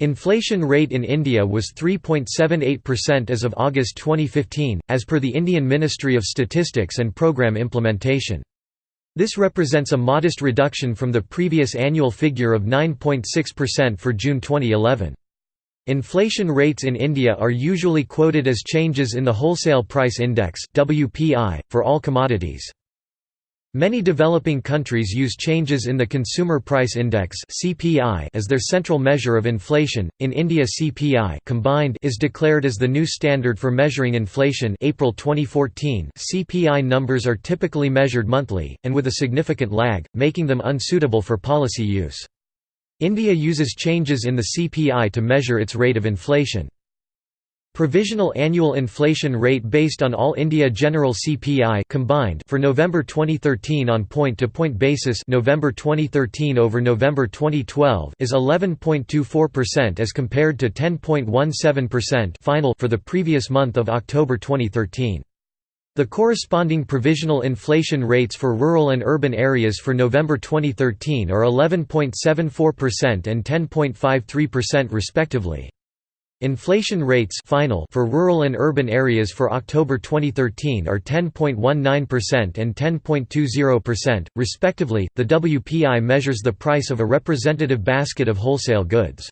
Inflation rate in India was 3.78% as of August 2015, as per the Indian Ministry of Statistics and Programme Implementation. This represents a modest reduction from the previous annual figure of 9.6% for June 2011. Inflation rates in India are usually quoted as changes in the Wholesale Price Index (WPI) for all commodities. Many developing countries use changes in the Consumer Price Index (CPI) as their central measure of inflation. In India, CPI combined is declared as the new standard for measuring inflation. April 2014, CPI numbers are typically measured monthly and with a significant lag, making them unsuitable for policy use. India uses changes in the CPI to measure its rate of inflation. Provisional annual inflation rate based on all India general CPI combined for November 2013 on point-to-point -point basis November 2013 over November 2012 is 11.24% as compared to 10.17% final for the previous month of October 2013. The corresponding provisional inflation rates for rural and urban areas for November 2013 are 11.74% and 10.53% respectively. Inflation rates final for rural and urban areas for October 2013 are 10.19% and 10.20%, respectively. The WPI measures the price of a representative basket of wholesale goods.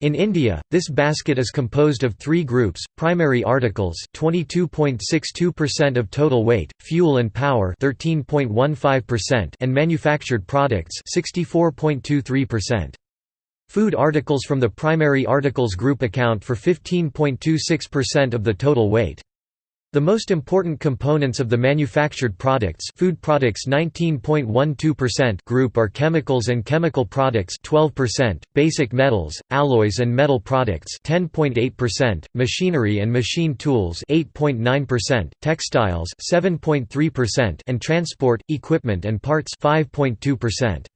In India, this basket is composed of three groups: primary articles, 22.62% of total weight, fuel and power, 13.15%, and manufactured products, 64.23%. Food articles from the primary articles group account for 15.26% of the total weight. The most important components of the manufactured products food products 19.12% group are chemicals and chemical products 12%, basic metals, alloys and metal products 10.8%, machinery and machine tools 8.9%, textiles 7.3% and transport, equipment and parts 5.2%.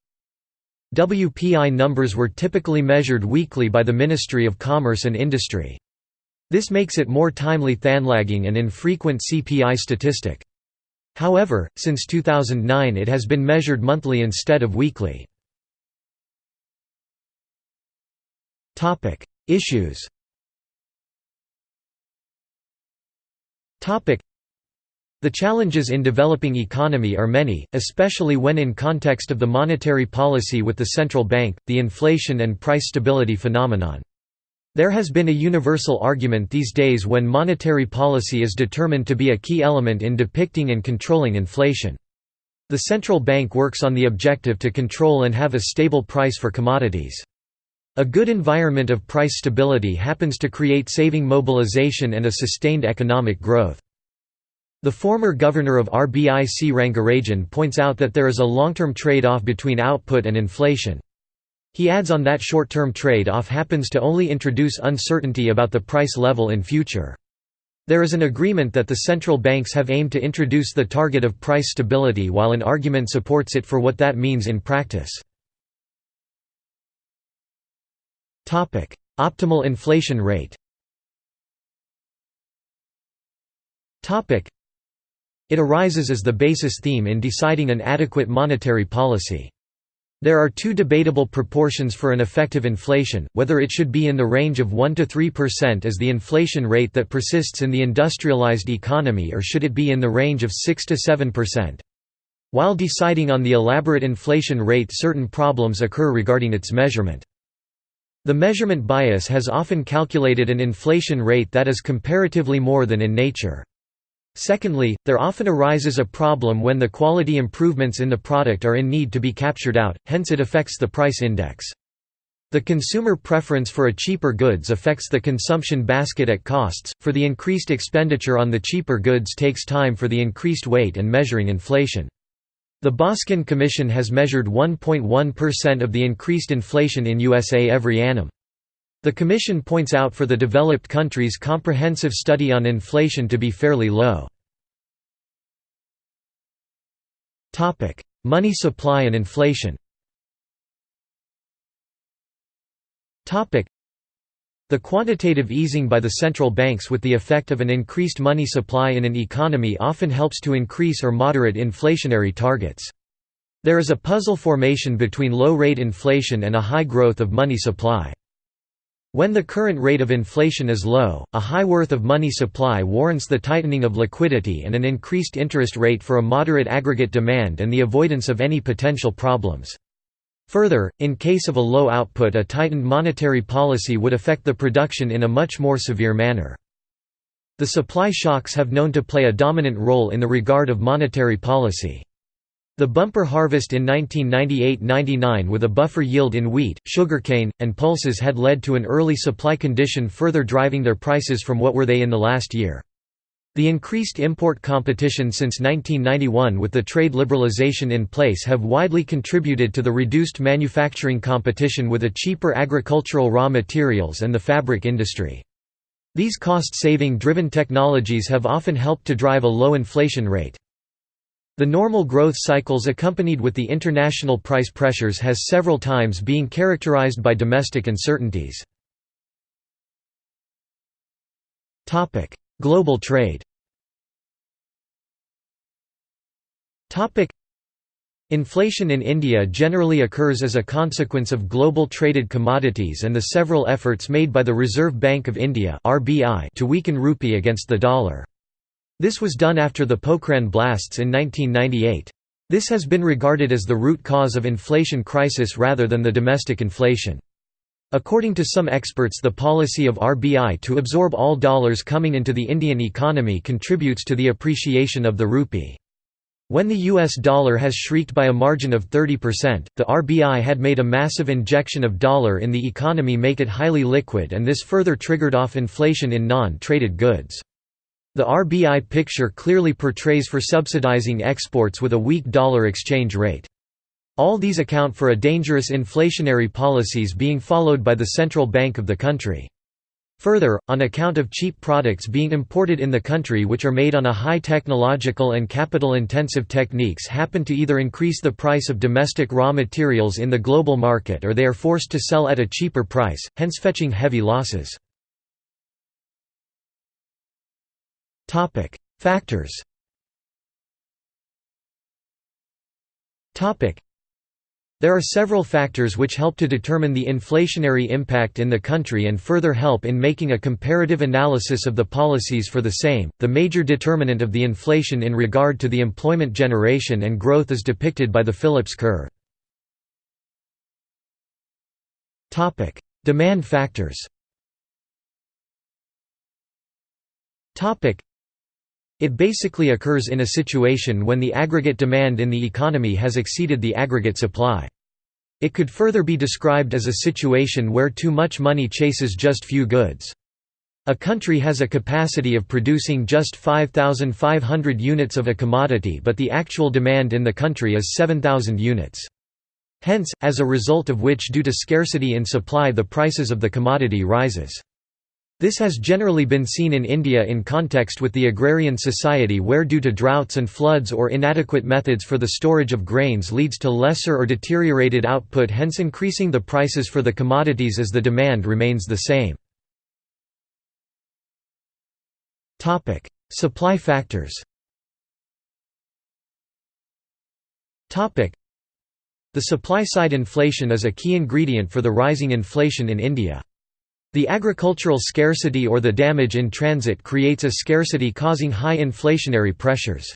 WPI numbers were typically measured weekly by the Ministry of Commerce and Industry. This makes it more timely than lagging and infrequent CPI statistic. However, since 2009 it has been measured monthly instead of weekly. Issues the challenges in developing economy are many, especially when in context of the monetary policy with the central bank, the inflation and price stability phenomenon. There has been a universal argument these days when monetary policy is determined to be a key element in depicting and controlling inflation. The central bank works on the objective to control and have a stable price for commodities. A good environment of price stability happens to create saving mobilization and a sustained economic growth. The former governor of RBI C. Rangarajan points out that there is a long-term trade-off between output and inflation. He adds on that short-term trade-off happens to only introduce uncertainty about the price level in future. There is an agreement that the central banks have aimed to introduce the target of price stability while an argument supports it for what that means in practice. Optimal inflation rate it arises as the basis theme in deciding an adequate monetary policy. There are two debatable proportions for an effective inflation, whether it should be in the range of 1 to 3% as the inflation rate that persists in the industrialized economy or should it be in the range of 6 to 7%. While deciding on the elaborate inflation rate certain problems occur regarding its measurement. The measurement bias has often calculated an inflation rate that is comparatively more than in nature. Secondly, there often arises a problem when the quality improvements in the product are in need to be captured out, hence it affects the price index. The consumer preference for a cheaper goods affects the consumption basket at costs, for the increased expenditure on the cheaper goods takes time for the increased weight and measuring inflation. The Boskin Commission has measured 1.1% of the increased inflation in USA every annum. The Commission points out for the developed countries comprehensive study on inflation to be fairly low. Money supply and inflation the quantitative easing by the central banks with the effect of an increased money supply in an economy often helps to increase or moderate inflationary targets. There is a puzzle formation between low-rate inflation and a high growth of money supply. When the current rate of inflation is low, a high worth of money supply warrants the tightening of liquidity and an increased interest rate for a moderate aggregate demand and the avoidance of any potential problems. Further, in case of a low output a tightened monetary policy would affect the production in a much more severe manner. The supply shocks have known to play a dominant role in the regard of monetary policy. The bumper harvest in 1998–99 with a buffer yield in wheat, sugarcane, and pulses had led to an early supply condition further driving their prices from what were they in the last year. The increased import competition since 1991 with the trade liberalization in place have widely contributed to the reduced manufacturing competition with a cheaper agricultural raw materials and the fabric industry. These cost-saving driven technologies have often helped to drive a low inflation rate. The normal growth cycles accompanied with the international price pressures has several times been characterized by domestic uncertainties. Global trade Inflation in India generally occurs as a consequence of global traded commodities and the several efforts made by the Reserve Bank of India to weaken rupee against the dollar. This was done after the Pokhran blasts in 1998. This has been regarded as the root cause of inflation crisis rather than the domestic inflation. According to some experts the policy of RBI to absorb all dollars coming into the Indian economy contributes to the appreciation of the rupee. When the US dollar has shrieked by a margin of 30%, the RBI had made a massive injection of dollar in the economy make it highly liquid and this further triggered off inflation in non-traded goods. The RBI picture clearly portrays for subsidizing exports with a weak dollar exchange rate. All these account for a dangerous inflationary policies being followed by the central bank of the country. Further, on account of cheap products being imported in the country which are made on a high technological and capital-intensive techniques happen to either increase the price of domestic raw materials in the global market or they are forced to sell at a cheaper price, hence fetching heavy losses. Topic: Factors. Topic: There are several factors which help to determine the inflationary impact in the country and further help in making a comparative analysis of the policies for the same. The major determinant of the inflation in regard to the employment generation and growth is depicted by the Phillips curve. Topic: Demand factors. Topic: it basically occurs in a situation when the aggregate demand in the economy has exceeded the aggregate supply. It could further be described as a situation where too much money chases just few goods. A country has a capacity of producing just 5,500 units of a commodity but the actual demand in the country is 7,000 units. Hence, as a result of which due to scarcity in supply the prices of the commodity rises. This has generally been seen in India in context with the agrarian society where due to droughts and floods or inadequate methods for the storage of grains leads to lesser or deteriorated output hence increasing the prices for the commodities as the demand remains the same. Supply factors The supply-side inflation is a key ingredient for the rising inflation in India. The agricultural scarcity or the damage in transit creates a scarcity causing high inflationary pressures.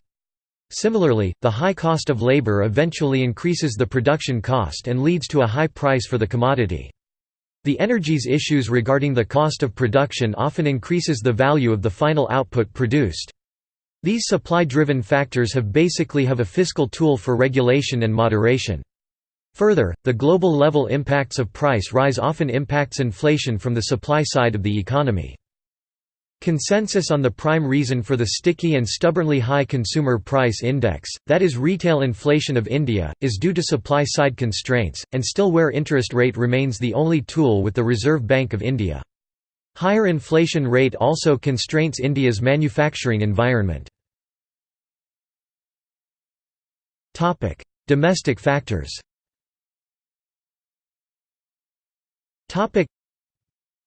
Similarly, the high cost of labor eventually increases the production cost and leads to a high price for the commodity. The energies issues regarding the cost of production often increases the value of the final output produced. These supply-driven factors have basically have a fiscal tool for regulation and moderation. Further, the global level impacts of price rise often impacts inflation from the supply side of the economy. Consensus on the prime reason for the sticky and stubbornly high consumer price index, that is retail inflation of India, is due to supply-side constraints, and still where interest rate remains the only tool with the Reserve Bank of India. Higher inflation rate also constrains India's manufacturing environment. Domestic factors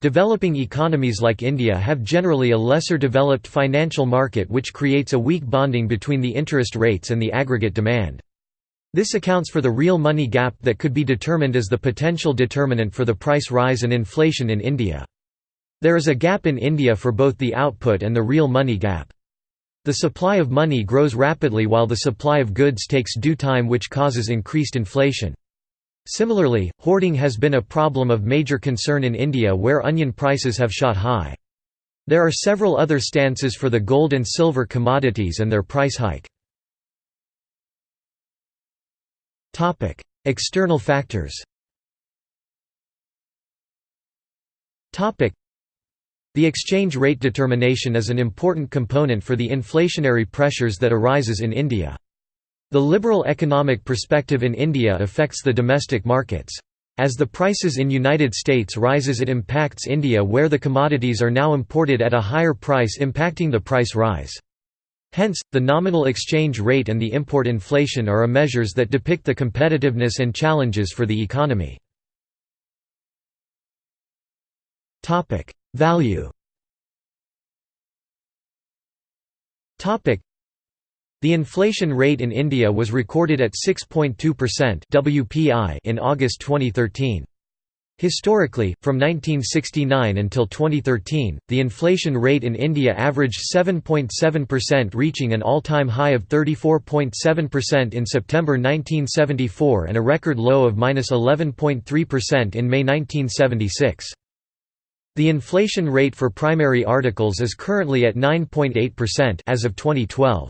Developing economies like India have generally a lesser developed financial market which creates a weak bonding between the interest rates and the aggregate demand. This accounts for the real money gap that could be determined as the potential determinant for the price rise and inflation in India. There is a gap in India for both the output and the real money gap. The supply of money grows rapidly while the supply of goods takes due time which causes increased inflation. Similarly, hoarding has been a problem of major concern in India where onion prices have shot high. There are several other stances for the gold and silver commodities and their price hike. External factors the exchange rate determination is an important component for the inflationary pressures that arises in India. The liberal economic perspective in India affects the domestic markets. As the prices in United States rises it impacts India where the commodities are now imported at a higher price impacting the price rise. Hence, the nominal exchange rate and the import inflation are measures that depict the competitiveness and challenges for the economy. Value The inflation rate in India was recorded at 6.2% WPI in August 2013. Historically, from 1969 until 2013, the inflation rate in India averaged 7.7% reaching an all-time high of 34.7% in September 1974 and a record low of -11.3% in May 1976. The inflation rate for primary articles is currently at 9.8% as of 2012.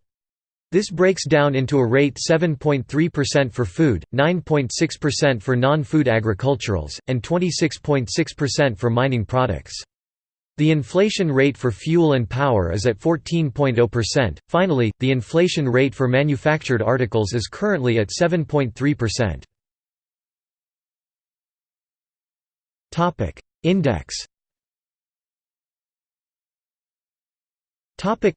This breaks down into a rate 7.3% for food, 9.6% for non-food agriculturals, and 26.6% for mining products. The inflation rate for fuel and power is at 14.0%. Finally, the inflation rate for manufactured articles is currently at 7.3%. Topic: Index Topic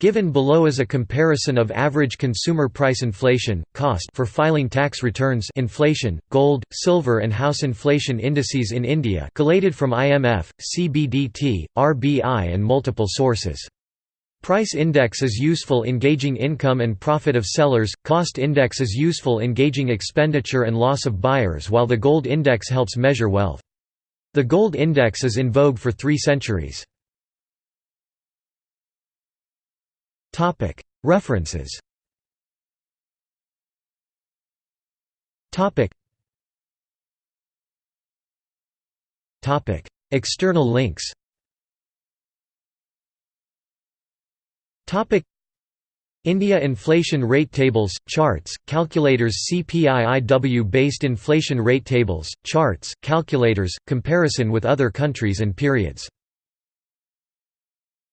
Given below is a comparison of average consumer price inflation, cost for filing tax returns inflation, gold, silver and house inflation indices in India collated from IMF, CBDT, RBI and multiple sources. Price index is useful in gauging income and profit of sellers, cost index is useful in gauging expenditure and loss of buyers while the gold index helps measure wealth. The gold index is in vogue for three centuries. References. External links. India inflation rate tables, charts, calculators CPIIW-based inflation rate tables, charts, calculators, comparison with other countries and periods